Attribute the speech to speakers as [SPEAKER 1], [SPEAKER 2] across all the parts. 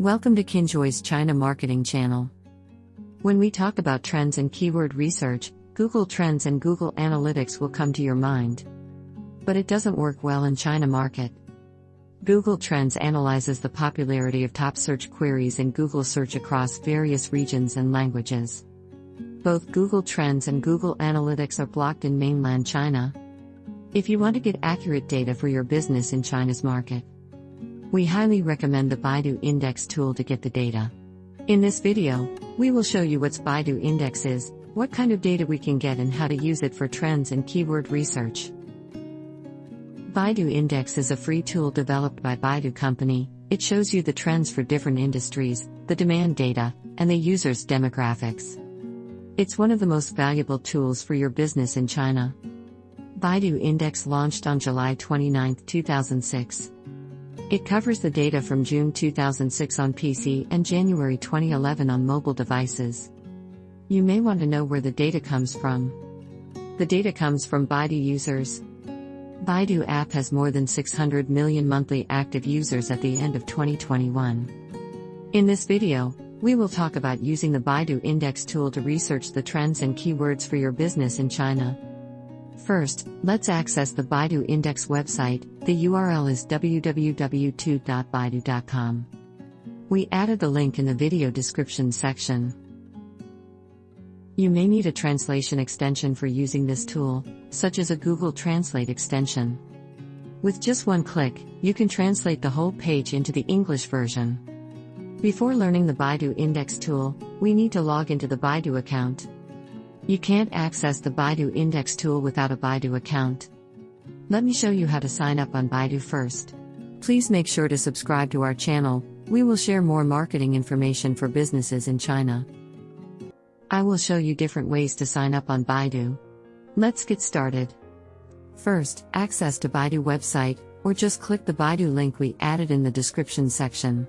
[SPEAKER 1] Welcome to Kinjoy's China Marketing Channel. When we talk about trends and keyword research, Google Trends and Google Analytics will come to your mind. But it doesn't work well in China market. Google Trends analyzes the popularity of top search queries in Google search across various regions and languages. Both Google Trends and Google Analytics are blocked in mainland China. If you want to get accurate data for your business in China's market, we highly recommend the Baidu Index tool to get the data. In this video, we will show you what Baidu Index is, what kind of data we can get and how to use it for trends and keyword research. Baidu Index is a free tool developed by Baidu Company. It shows you the trends for different industries, the demand data, and the user's demographics. It's one of the most valuable tools for your business in China. Baidu Index launched on July 29, 2006. It covers the data from June 2006 on PC and January 2011 on mobile devices. You may want to know where the data comes from. The data comes from Baidu users. Baidu app has more than 600 million monthly active users at the end of 2021. In this video, we will talk about using the Baidu Index tool to research the trends and keywords for your business in China. First, let's access the Baidu Index website. The URL is www.baidu.com. We added the link in the video description section. You may need a translation extension for using this tool, such as a Google Translate extension. With just one click, you can translate the whole page into the English version. Before learning the Baidu Index tool, we need to log into the Baidu account. You can't access the Baidu Index tool without a Baidu account. Let me show you how to sign up on Baidu first. Please make sure to subscribe to our channel, we will share more marketing information for businesses in China. I will show you different ways to sign up on Baidu. Let's get started. First, access to Baidu website, or just click the Baidu link we added in the description section.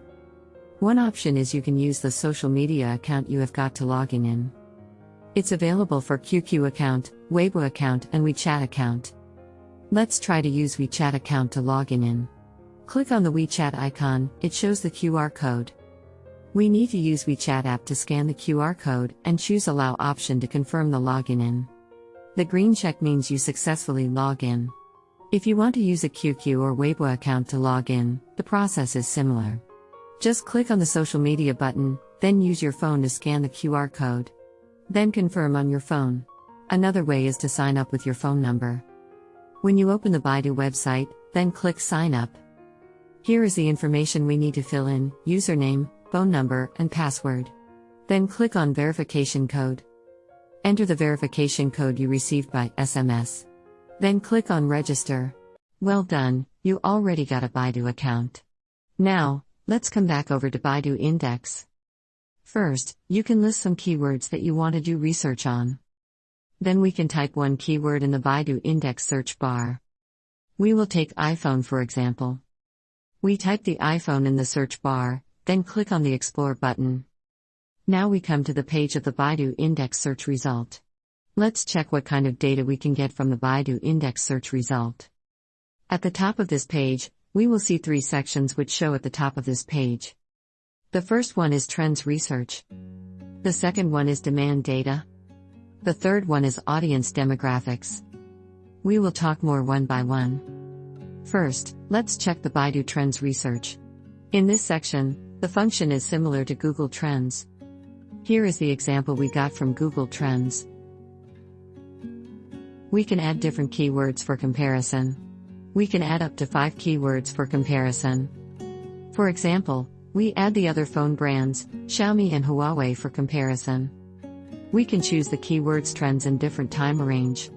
[SPEAKER 1] One option is you can use the social media account you have got to logging in. It's available for QQ account, Weibo account, and WeChat account. Let's try to use WeChat account to log in. Click on the WeChat icon, it shows the QR code. We need to use WeChat app to scan the QR code and choose Allow option to confirm the login in. The green check means you successfully log in. If you want to use a QQ or Weibo account to log in, the process is similar. Just click on the social media button, then use your phone to scan the QR code. Then confirm on your phone. Another way is to sign up with your phone number. When you open the Baidu website, then click Sign Up. Here is the information we need to fill in username, phone number, and password. Then click on Verification Code. Enter the verification code you received by SMS. Then click on Register. Well done, you already got a Baidu account. Now, let's come back over to Baidu Index. First, you can list some keywords that you want to do research on. Then we can type one keyword in the Baidu index search bar. We will take iPhone for example. We type the iPhone in the search bar, then click on the Explore button. Now we come to the page of the Baidu index search result. Let's check what kind of data we can get from the Baidu index search result. At the top of this page, we will see three sections which show at the top of this page. The first one is trends research. The second one is demand data. The third one is audience demographics. We will talk more one by one. First, let's check the Baidu Trends research. In this section, the function is similar to Google Trends. Here is the example we got from Google Trends. We can add different keywords for comparison. We can add up to 5 keywords for comparison. For example, we add the other phone brands, Xiaomi and Huawei for comparison. We can choose the keywords trends in different time range.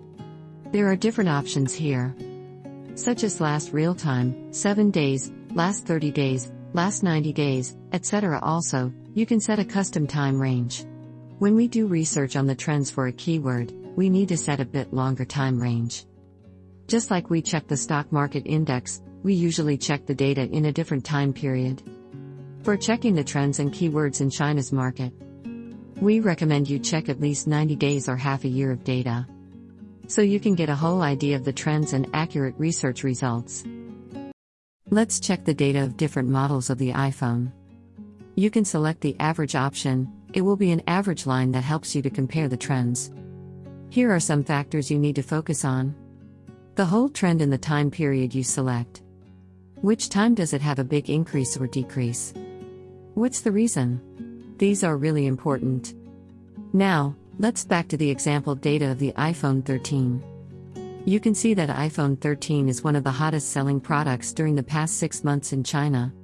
[SPEAKER 1] There are different options here. Such as last real time, 7 days, last 30 days, last 90 days, etc. Also, you can set a custom time range. When we do research on the trends for a keyword, we need to set a bit longer time range. Just like we check the stock market index, we usually check the data in a different time period. For checking the trends and keywords in China's market, we recommend you check at least 90 days or half a year of data. So you can get a whole idea of the trends and accurate research results. Let's check the data of different models of the iPhone. You can select the average option, it will be an average line that helps you to compare the trends. Here are some factors you need to focus on. The whole trend in the time period you select. Which time does it have a big increase or decrease? What's the reason? These are really important. Now, let's back to the example data of the iPhone 13. You can see that iPhone 13 is one of the hottest selling products during the past six months in China.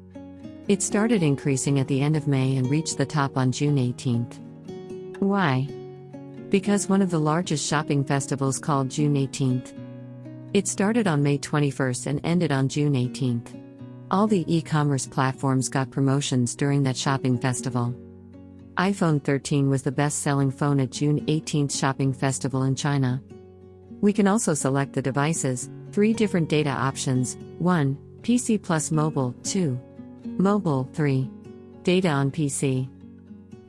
[SPEAKER 1] It started increasing at the end of May and reached the top on June 18th. Why? Because one of the largest shopping festivals called June 18th. It started on May 21st and ended on June 18th. All the e commerce platforms got promotions during that shopping festival. iPhone 13 was the best selling phone at June 18th shopping festival in China. We can also select the devices, three different data options 1. PC plus mobile, 2. Mobile, 3. Data on PC.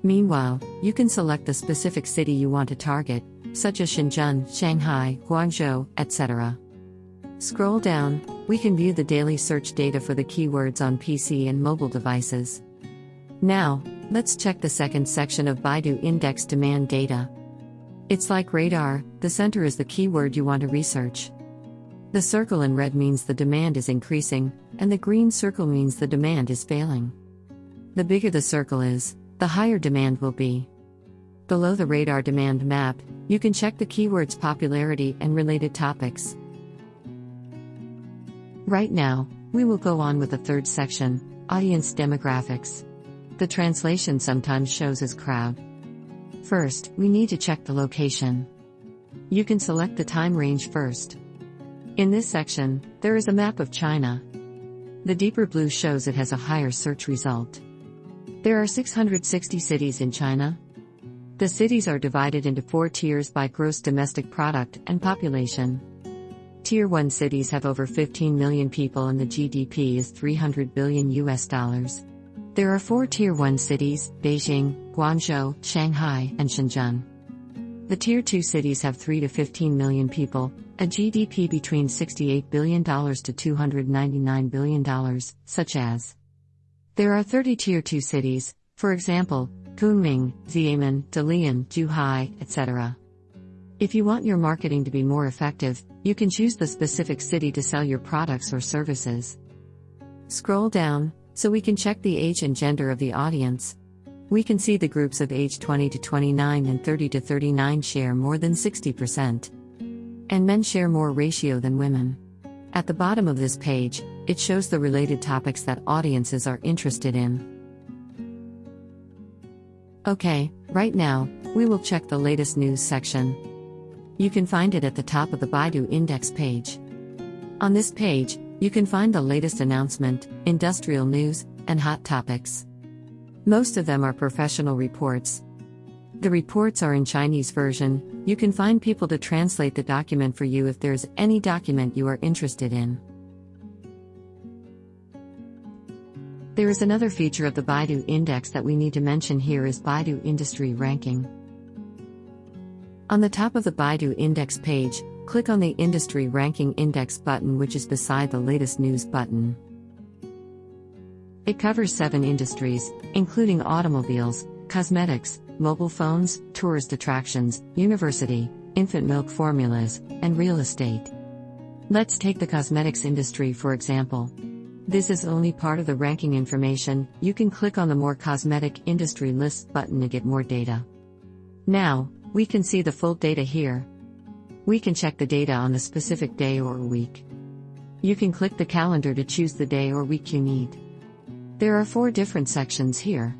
[SPEAKER 1] Meanwhile, you can select the specific city you want to target, such as Shenzhen, Shanghai, Guangzhou, etc. Scroll down, we can view the daily search data for the keywords on PC and mobile devices. Now, let's check the second section of Baidu Index demand data. It's like radar, the center is the keyword you want to research. The circle in red means the demand is increasing, and the green circle means the demand is failing. The bigger the circle is, the higher demand will be. Below the radar demand map, you can check the keyword's popularity and related topics. Right now, we will go on with the third section audience demographics. The translation sometimes shows as crowd. First, we need to check the location. You can select the time range first. In this section, there is a map of China. The deeper blue shows it has a higher search result. There are 660 cities in China. The cities are divided into four tiers by gross domestic product and population. Tier 1 cities have over 15 million people and the GDP is 300 billion US dollars. There are four Tier 1 cities Beijing, Guangzhou, Shanghai, and Shenzhen. The Tier 2 cities have 3 to 15 million people, a GDP between $68 billion to $299 billion, such as. There are 30 Tier 2 cities, for example, Kunming, Xiamen, Dalian, Zhuhai, etc. If you want your marketing to be more effective, you can choose the specific city to sell your products or services. Scroll down, so we can check the age and gender of the audience. We can see the groups of age 20 to 29 and 30 to 39 share more than 60%. And men share more ratio than women. At the bottom of this page, it shows the related topics that audiences are interested in. Okay, right now, we will check the latest news section. You can find it at the top of the Baidu Index page. On this page, you can find the latest announcement, industrial news, and hot topics. Most of them are professional reports. The reports are in Chinese version, you can find people to translate the document for you if there's any document you are interested in. There is another feature of the Baidu Index that we need to mention here is Baidu Industry Ranking. On the top of the Baidu Index page, click on the Industry Ranking Index button, which is beside the latest news button. It covers seven industries, including automobiles, cosmetics, mobile phones, tourist attractions, university, infant milk formulas, and real estate. Let's take the cosmetics industry for example. This is only part of the ranking information, you can click on the More Cosmetic Industry Lists button to get more data. Now, we can see the full data here. We can check the data on a specific day or week. You can click the calendar to choose the day or week you need. There are four different sections here.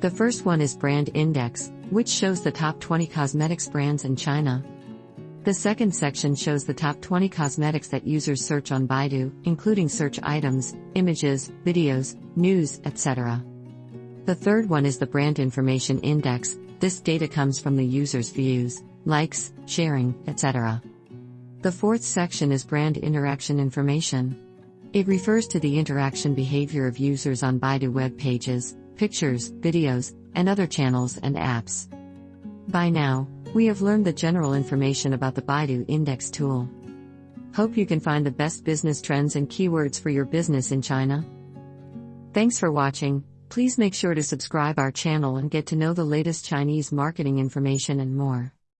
[SPEAKER 1] The first one is Brand Index, which shows the top 20 cosmetics brands in China. The second section shows the top 20 cosmetics that users search on Baidu, including search items, images, videos, news, etc. The third one is the Brand Information Index, this data comes from the user's views likes, sharing, etc. The fourth section is brand interaction information. It refers to the interaction behavior of users on Baidu web pages, pictures, videos, and other channels and apps. By now, we have learned the general information about the Baidu Index tool. Hope you can find the best business trends and keywords for your business in China. Thanks for watching. Please make sure to subscribe our channel and get to know the latest Chinese marketing information and more.